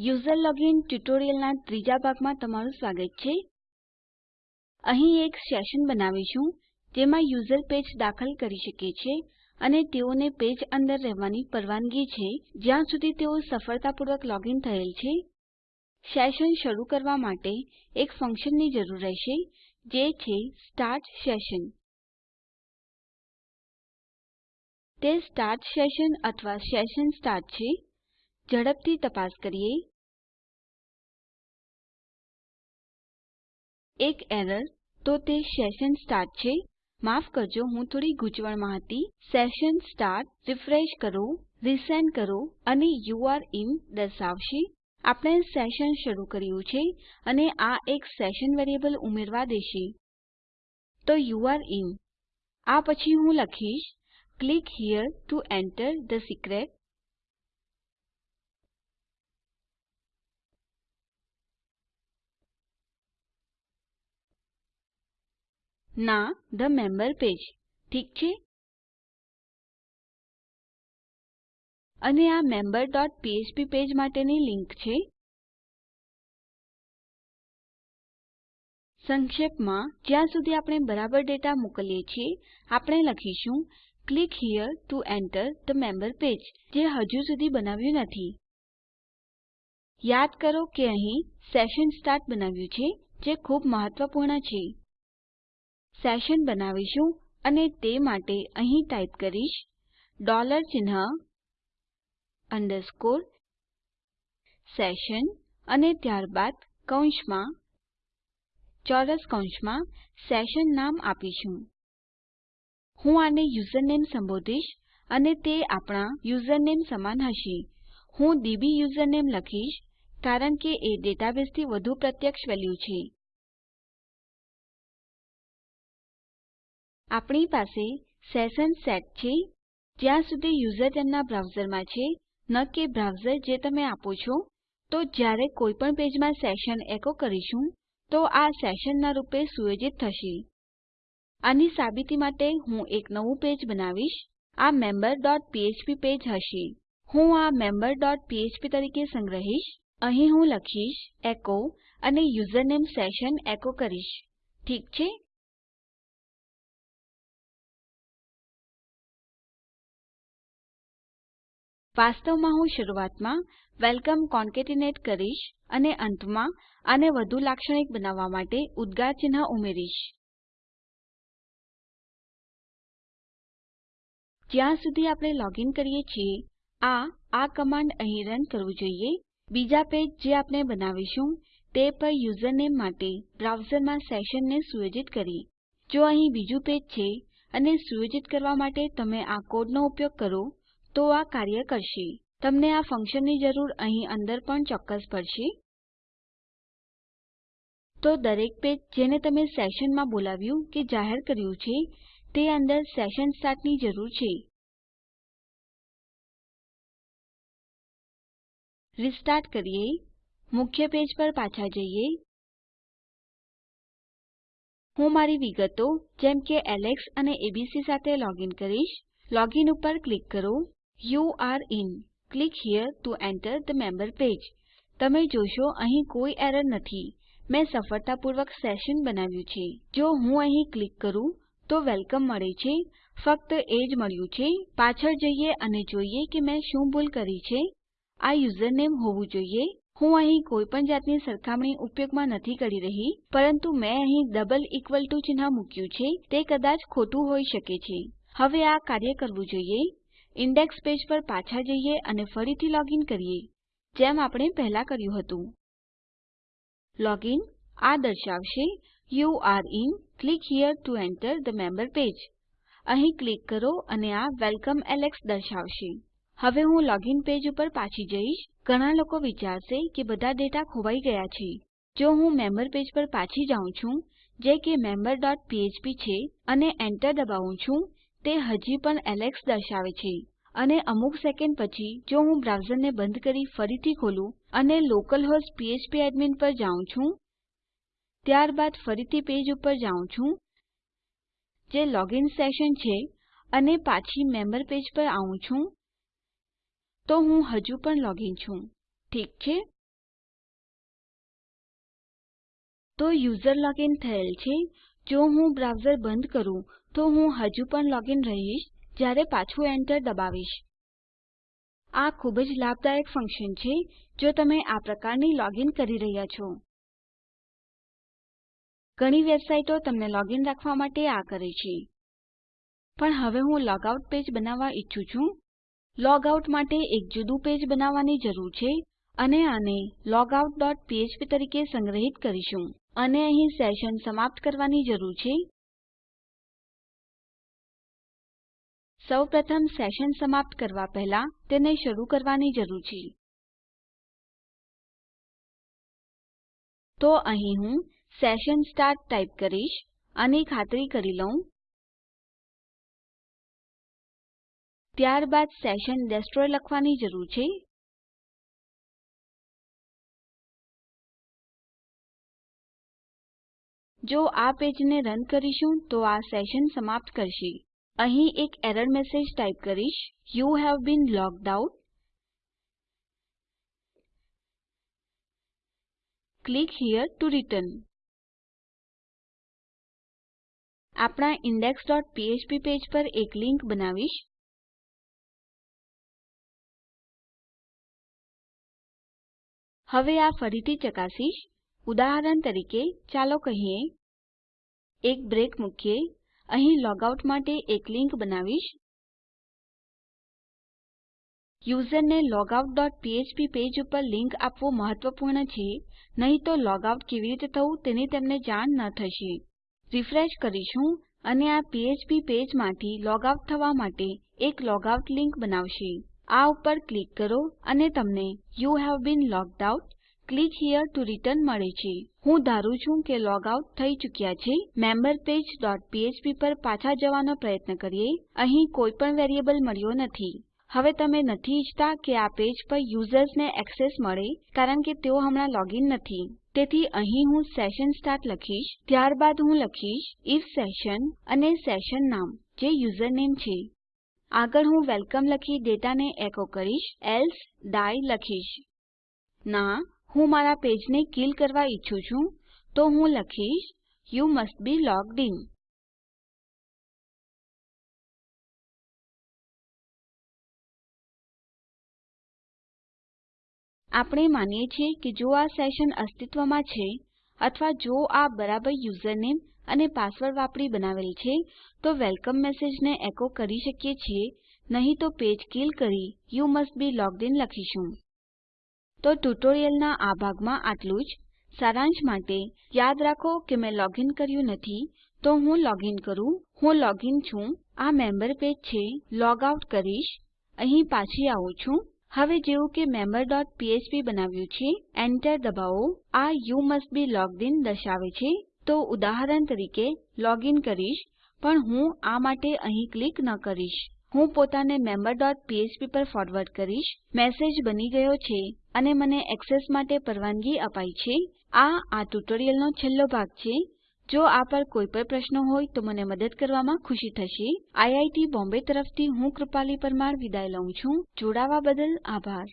User login ટ્યુટોરીયલના ત્રીજા ભાગમાં તમારું સ્વાગત છે. અહીં એક સેશન બનાવીશું, જેમાં યુઝર પેજ દાખલ કરી શકે છે અને તેઓને પેજ અંદર રહેવાની પરવાનગી છે, જ્યાં સુધી તેઓ સફળતાપૂર્વક લોગિન થયેલ છે. સેશન શરૂ કરવા માટે એક ફંક્શનની જરૂર રહેશે, જે છે સ્ટાર્ટ સેશન. તે સ્ટાર્ટ સેશન અથવા સેશન સ્ટાર્ટ છે. ઝડપથી તપાસ કરીએ. એક એરર, તો તે સેશન સ્ટાર્ટ છે. માફ કરજો, હું થોડી ગૂંચવણમાં હતી. સેશન સ્ટાર્ટ, રિફ્રેશ કરો, રીસેન્ડ કરો અને યુરે ઇન દર્શાવશે. આપણે સેશન શરૂ કર્યું છે અને આ એક સેશન વેરિયેબલ ઉમેરવા દેશે. તો યુરે ઇન. આ પછી હું લખીશ, click here to enter the secret. ના ધ મેમ્બર પેજ ઠીક છે? અને આ ફ્ફ્પ પેજ માટેની લિંક છે. સંક્ષેપમાં, જ્યાં સુધી આપણે બરાબર ડેટા મોકલીએ છીએ, આપણે લખીશું click here to enter the member page જે હજુ સુધી બનાવ્યું નથી. યાદ કરો કે અહીં સેશન સ્ટાર્ટ બનાવ્યું છે, જે ખૂબ મહત્વપૂર્ણ છે. સેશન બનાવીશું અને તે માટે અહીં ટાઈપ કરીશ ડોલર ચિહ્ન અંડરસ્કોર સેશન અને ત્યારબાદ કૌંસમાં ચોરસ કૌંસમાં સેશન નામ આપીશું. હું આને યુઝરનેમ સંબોધીશ અને તે આપણા યુઝરનેમ સમાન હશે. હું ડીબી યુઝરનેમ લખીશ કારણ કે એ ડેટાબેઝથી વધુ પ્રત્યક્ષ વેલ્યુ છે. આપણી પાસે સેશન સેટ છે, જ્યાં સુધી યુઝર તેમના બ્રાઉઝરમાં છે, ન કે બ્રાઉઝર જે તમે આપો છો. તો જ્યારે કોઈપણ પેજમાં સેશન એકો કરીશું, તો આ સેશનના રૂપે સુયોજિત થશે. આની સાબિતી માટે હું એક નવું પેજ બનાવીશ. આ ફ્ફ્પ પેજ હશે. હું આ ફ્ફ્પ તરીકે સંગ્રહીશ. અહીં હું લખીશ, એકો, અને યુઝરનેમ સેશન એકો કરીશ. ઠીક છે? વાસ્તવમાં હું શરૂઆતમાં વેલકમ કોન્કેટિનેટ કરીશ અને અંતમાં આને વધુ લાક્ષણિક બનાવવા માટે ઉદ્ગાર ચિહ્ન ઉમેરીશ. જ્યાં સુધી આપણે લોગીન કરીએ છીએ, આ આ કમાન્ડ અહીં રન કરવું જોઈએ. બીજા પેજ જે આપણે બનાવીશું, તે પર યુઝરનેમ માટે બ્રાઉઝરમાં સેશનને સુયોજિત કરી. જો અહીં બીજું પેજ છે અને સુયોજિત કરવા માટે તમે આ કોડનો ઉપયોગ કરો તો આ કાર્ય કરશે. તમને આ ફંક્શનની જરૂર અહીં અંદર પણ ચોક્કસ પડશે. તો દરેક પેજ જેને તમે સેશનમાં બોલાવ્યું કે જાહેર કર્યું છે, તે અંદર સેશન સ્ટાર્ટની જરૂર છે. રીસ્ટાર્ટ કરીએ. મુખ્ય પેજ પર પાછા જઈએ. હું મારી વિગતો, જેમ કે એલેક્સ અને એબીસી સાથે લોગિન કરીશ, લોગિન ઉપર ક્લિક કરો. You are in. Click here to enter the member page. તમે જોશો, અહીં કોઈ એરર નથી. મેં સફળતાપૂર્વક સેશન બનાવ્યું છે. જો હું અહીં ક્લિક કરું, તો વેલકમ મળે છે. ફક્ત એ જ મળ્યું છે. પાછળ જઈએ અને જોઈએ કે મેં શું ભૂલ કરી છે. આ યુઝરનેમ હોવું જોઈએ. હું અહીં કોઈ પણ જાતની સરખામણી ઉપયોગમાં નથી કરી રહી, પરંતુ મેં અહીં ડબલ ઇક્વલ ટુ ચિહ્ન મૂક્યું છે. તે કદાચ ખોટું હોઈ શકે છે. હવે આ કાર્ય કરવું જોઈએ. ઇન્ડેક્સ પેજ પર પાછા જઈએ અને ફરીથી લોગિન કરીએ, જેમ આપણે પહેલા કર્યું હતું. લોગિન આ દર્શાવશે you are in click here to enter the member page અહીં ક્લિક કરો અને આ વેલકમ એલેક્સ દર્શાવશે. હવે હું લોગિન પેજ ઉપર પાછી જઈશ. ઘણા લોકો વિચારશે કે બધા ડેટા ખોવાઈ ગયા છે. જો હું મેમ્બર પેજ પર પાછી જાઉં છું, જે કે મેમ્બર ડોટ પીએચપી છે, અને enter દબાવું છું તે હજી પણ એલેક્સ દર્શાવે છે. અને અમુક સેકન્ડ પછી, જો હું બ્રાઉઝરને બંધ કરી ફરીથી ખોલું અને લોકલહોસ્ટ ફ્ફ્પ એડમિન પર જાઉં છું, ત્યારબાદ ફરીથી પેજ ઉપર જાઉં છું, જે લોગિન સેશન છે, અને પાછી મેમ્બર પેજ પર આવું છું, તો હું હજુ પણ લોગિન છું. ઠીક છે? તો યુઝર લોગિન થયેલ છે. જો હું બ્રાઉઝર બંધ કરું, તો હું હજુ પણ લોગિન રહીશ, જ્યારે પાછું એન્ટર દબાવીશ. આ ખૂબ જ લાભદાયક ફંક્શન છે, જો તમે આ પ્રકારની લોગિન કરી રહ્યા છો. ઘણી વેબસાઈટો તમને લોગિન રાખવા માટે આ કરે છે. પણ હવે હું લોગઆઉટ પેજ બનાવવા ઈચ્છું છું. લોગઆઉટ માટે એક જુદું પેજ બનાવવાની જરૂર છે અને આને ફ્ફ્પ તરીકે સંગ્રહિત કરીશું. અને અહીં સેશન સમાપ્ત કરવાની જરૂર છે. સૌપ્રથમ સેશન સમાપ્ત કરવા પહેલા તેને શરૂ કરવાની જરૂર છે. તો અહીં હું સેશન સ્ટાર્ટ ટાઈપ કરીશ અને ખાતરી કરી લઉં. ત્યારબાદ સેશન ડેસ્ટ્રોય લખવાની જરૂર છે. જો આ પેજને રન કરીશું તો આ સેશન સમાપ્ત કરશે. અહીં એક એરર મેસેજ ટાઈપ કરીશ. You have been logged out. Click here to return. આપણા ઇન્ડેક્સ ડોટ ફ્ફ્પ પેજ પર એક લીંક બનાવીશ. હવે આ ફરીથી ચકાસીશ. ઉદાહરણ તરીકે, ચાલો કહીએ, એક બ્રેક મૂકીએ. અહીં લોગઆઉટ માટે એક લિંક બનાવીશ. યુઝરને logout.php પેજ ઉપર લિંક આપવું મહત્વપૂર્ણ છે. નહીં તો લોગઆઉટ કેવી રીતે થવું તેની તેમને જાણ ન થશે. રિફ્રેશ કરીશું અને આ PHP પેજમાંથી લોગઆઉટ થવા માટે એક લોગઆઉટ લિંક બનાવશે. આ ઉપર ક્લિક કરો અને તમને you have been logged out click here to return મળે છે. હું ધારું છું કે લોગ આઉટ થઈ ચૂક્યા છે. મેમ્બર પેજ ડોટ પીએચપી પર પાછા જવાનો પ્રયત્ન કરીએ. અહીં કોઈ પણ વેરીએબલ મળ્યો નથી. હવે તમે નથી ઈચ્છતા કે આ પેજ પર યુઝર્સને એક્સેસ મળે, કારણ કે તેઓ હમણાં લોગિન નથી. તેથી અહીં હું સેશન સ્ટાર્ટ લખીશ. ત્યારબાદ હું લખીશ ઇફ સેશન અને સેશન નામ, જે યુઝરનેમ છે. આગળ હું વેલકમ લખી ડેટાને એકો કરીશ. એલ્સે ડાઈ લખીશ. ના હું મારા પેજને કિલ કરવા ઈચ્છું છું, તો હું લખીશ, you must be logged in. આપણે માનીએ છીએ કે જો આ સેશન અસ્તિત્વમાં છે, અથવા જો આ બરાબર યુઝરનેમ અને પાસવર્ડ વાપરી બનાવેલ છે, તો વેલકમ મેસેજને એકો કરી શકીએ છીએ, નહીં તો પેજ કિલ કરી you must be logged in લખીશું. તો ટ્યુટોરીયલના આ ભાગમાં આટલું જ. સારાંશ માટે યાદ રાખો કે મેં લોગિન કર્યું નથી, તો હું લોગિન કરું. હું લોગિન છું. આ મેમ્બર પેજ છે. લોગ આઉટ કરીશ. અહીં પાછી આવું છું. હવે જેવું કે મેમ્બર ડોટ પીએચપી બનાવ્યું છે એન્ટર દબાવો. આ you must be logged in દર્શાવે છે. તો ઉદાહરણ તરીકે, લોગિન કરીશ, પણ હું આ માટે અહીં ક્લિક ન કરીશ. હું પોતાને મેમ્બર ડોટ ફ્ફ્પ પર ફોરવર્ડ કરીશ. મેસેજ બની ગયો છે અને મને એક્સેસ માટે પરવાનગી અપાઈ છે. આ આ ટ્યુટોરીયલનો છેલ્લો ભાગ છે. જો આ પર કોઈ પણ પ્રશ્નો હોય તો મને મદદ કરવામાં ખુશી થશે. આઈઆઈટી બોમ્બે તરફથી હું કૃપાલી પરમાર વિદાય લઉં છું. જોડાવા બદલ આભાર.